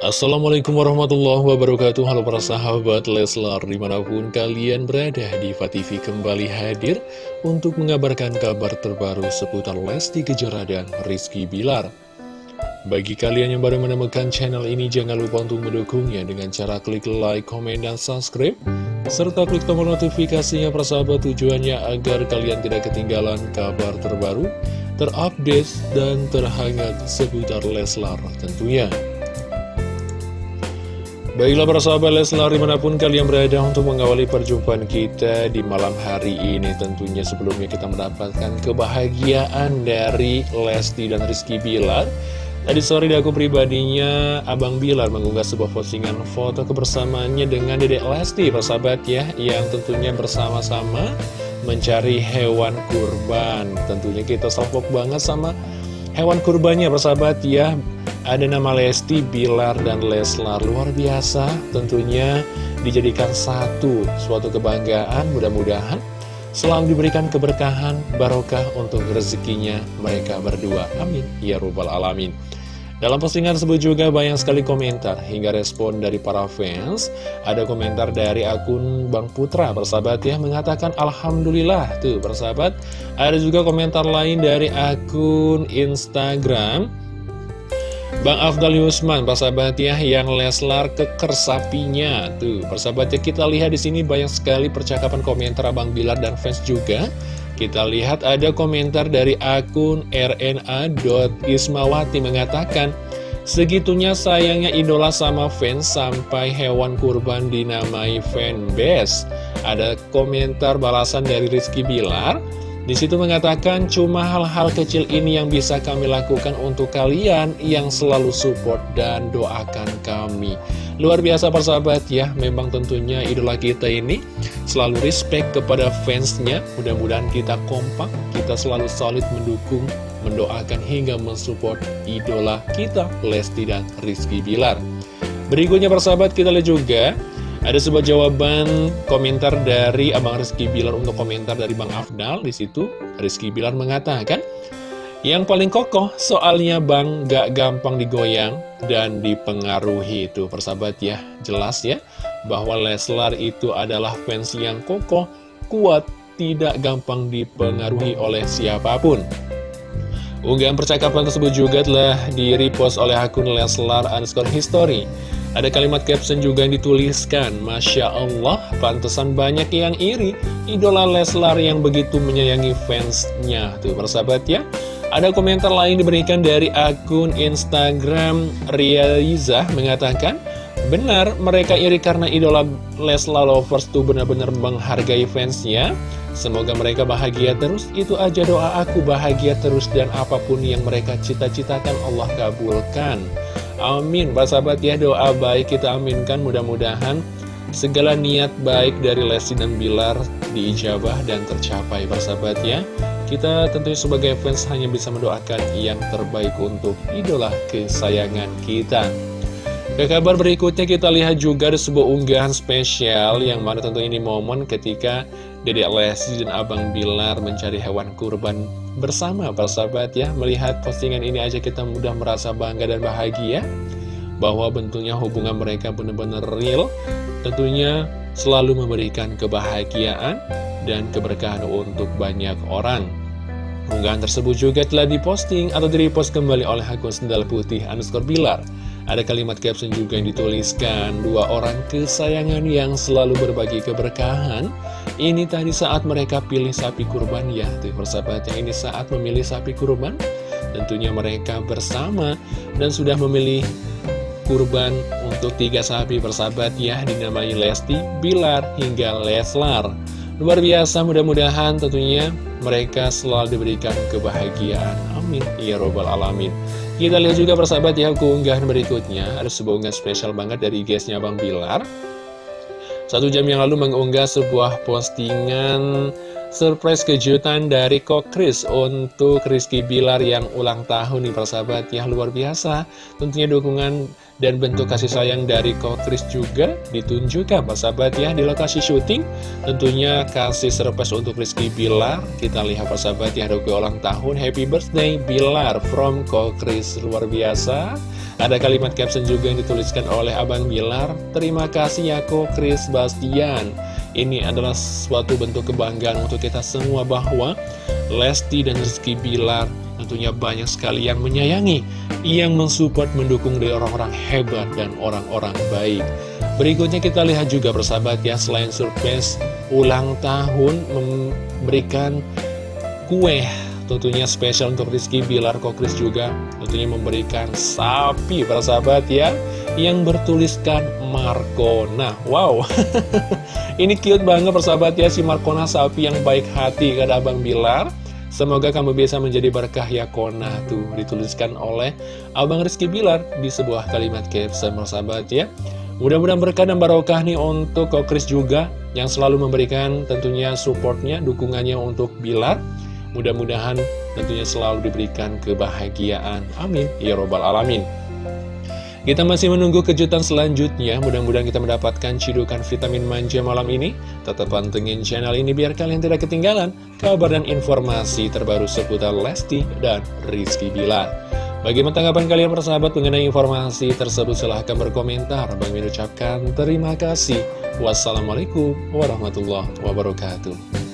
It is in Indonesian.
Assalamualaikum warahmatullahi wabarakatuh. Halo para sahabat Leslar Di mana pun kalian berada di TV kembali hadir Untuk mengabarkan kabar terbaru seputar Lesti Kejora dan Rizky Bilar. Bagi kalian yang baru menemukan channel ini Jangan lupa untuk mendukungnya Dengan cara klik like, komen, dan subscribe Serta klik tombol notifikasinya persahabat Tujuannya agar kalian tidak ketinggalan kabar terbaru Terupdate dan terhangat seputar Leslar tentunya Baiklah para sahabat Leslar di mana pun kalian berada untuk mengawali perjumpaan kita di malam hari ini Tentunya sebelumnya kita mendapatkan kebahagiaan dari Lesti dan Rizky Bilar. Tadi sore di aku pribadinya Abang Bilar mengunggah sebuah postingan foto kebersamaannya dengan Dedek Lesti para sahabat ya Yang tentunya bersama-sama mencari hewan kurban. Tentunya kita salpok banget sama hewan kurbannya persahabat ya ada nama Lesti, Bilar, dan Leslar. Luar biasa. Tentunya dijadikan satu Suatu kebanggaan. Mudah-mudahan Selalu diberikan keberkahan barokah untuk rezekinya mereka berdua. Amin. Ya Rabbal Alamin. Dalam postingan tersebut juga banyak sekali komentar hingga respon dari para fans. Ada komentar dari akun Bang Putra, persahabat ya, mengatakan Alhamdulillah, tuh persahabat. Ada juga komentar lain dari akun Instagram Bang Afdal Yusman, persahabat ya, yang Leslar keker sapinya. Tuh, persahabat ya, kita lihat di sini banyak sekali percakapan komentar Abang Bilar dan fans juga. Kita lihat ada komentar dari akun rna.ismawati mengatakan, Segitunya sayangnya idola sama fans sampai hewan kurban dinamai fanbase. Ada komentar balasan dari Rizky Bilar, di situ mengatakan cuma hal-hal kecil ini yang bisa kami lakukan untuk kalian yang selalu support dan doakan kami. Luar biasa persahabat ya, memang tentunya idola kita ini selalu respect kepada fansnya. Mudah-mudahan kita kompak, kita selalu solid mendukung, mendoakan hingga mensupport idola kita, Lesti dan Rizky Bilar. Berikutnya persahabat kita lihat juga ada sebuah jawaban komentar dari Abang Rizky Bilar untuk komentar dari Bang Afdal. Di situ Rizky Bilar mengatakan, yang paling kokoh soalnya Bang gak gampang digoyang dan dipengaruhi itu persahabat ya. Jelas ya bahwa Leslar itu adalah fans yang kokoh, kuat, tidak gampang dipengaruhi oleh siapa pun. Unggahan percakapan tersebut juga telah di-repost oleh akun Leslar underscore history. Ada kalimat caption juga yang dituliskan Masya Allah, pantesan banyak yang iri. Idola Leslar yang begitu menyayangi fansnya. Tuh persahabat ya. Ada komentar lain diberikan dari akun Instagram Rializah mengatakan Benar, mereka iri karena idola Leslar Lovers tuh benar-benar menghargai fansnya. Semoga mereka bahagia terus, itu aja doa aku bahagia terus dan apa pun yang mereka cita-citakan Allah kabulkan Amin, Pak sahabat ya doa baik kita aminkan mudah-mudahan segala niat baik dari Lesti dan Bilar diijabah dan tercapai Pak sahabat ya. Kita tentunya sebagai fans hanya bisa mendoakan yang terbaik untuk idola kesayangan kita. Ke kabar berikutnya kita lihat juga ada sebuah unggahan spesial yang mana tentu ini momen ketika Dede Lesti dan Abang Bilar mencari hewan kurban bersama persahabat ya. Melihat postingan ini aja kita mudah merasa bangga dan bahagia Bahwa bentuknya hubungan mereka benar-benar real. Tentunya selalu memberikan kebahagiaan dan keberkahan untuk banyak orang. Unggahan tersebut juga telah diposting atau direpost kembali oleh akun sendal putih underscore bilar ada kalimat caption juga yang dituliskan Dua orang kesayangan yang selalu berbagi keberkahan. Ini tadi saat mereka pilih sapi kurban ya. Tuh persahabatnya ini saat memilih sapi kurban. Tentunya mereka bersama Dan sudah memilih kurban untuk tiga sapi persahabat ya Dinamai Lesti, Bilar, hingga Leslar. Luar biasa mudah-mudahan tentunya mereka selalu diberikan kebahagiaan. Amin. Ya Robbal Alamin kita lihat juga persahabat ya keunggahan berikutnya. Ada sebuah unggahan spesial banget dari guysnya Bang Bilar. Satu jam yang lalu mengunggah sebuah postingan surprise kejutan dari Kokris untuk Rizky Bilar yang ulang tahun nih persahabat. Ya luar biasa. Tentunya dukungan dan bentuk kasih sayang dari Kokris juga ditunjukkan persahabat ya. Di lokasi syuting tentunya kasih surprise untuk Rizky Bilar. Kita lihat persahabat ya dukungan ulang tahun. Happy birthday Bilar from Kokris luar biasa. Ada kalimat caption juga yang dituliskan oleh Abang Bilar. Terima kasih ya Kokris Bastian ini adalah suatu bentuk kebanggaan untuk kita semua bahwa Lesti dan Rizky Bilar tentunya banyak sekali yang menyayangi, yang mensupport, mendukung dari orang-orang hebat dan orang-orang baik. Berikutnya kita lihat juga persahabat ya, selain surprise ulang tahun memberikan kue tentunya spesial untuk Rizky Bilar. Kokris juga tentunya memberikan sapi persahabat ya yang bertuliskan Markona. Wow Ini cute banget persahabat ya si Markona sapi yang baik hati kata Abang Bilar. Semoga kamu bisa menjadi berkah ya Kona Tuh dituliskan oleh Abang Rizky Bilar di sebuah kalimat caption persahabat ya. Mudah-mudahan berkah dan barokah nih untuk Kokris juga Yang selalu memberikan tentunya supportnya, dukungannya untuk Bilar. Mudah-mudahan tentunya selalu diberikan kebahagiaan. Amin. Ya Robbal Alamin kita masih menunggu kejutan selanjutnya, mudah-mudahan kita mendapatkan cidukan vitamin manja malam ini. Tetap pantengin channel ini biar kalian tidak ketinggalan kabar dan informasi terbaru seputar Lesti dan Rizky Bilar. Bagaimana tanggapan kalian persahabat mengenai informasi tersebut? Silahkan berkomentar. Bang Min ucapkan terima kasih. Wassalamualaikum warahmatullahi wabarakatuh.